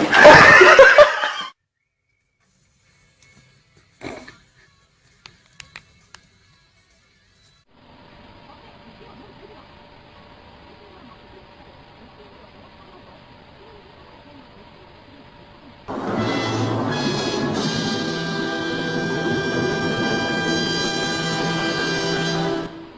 Yeah.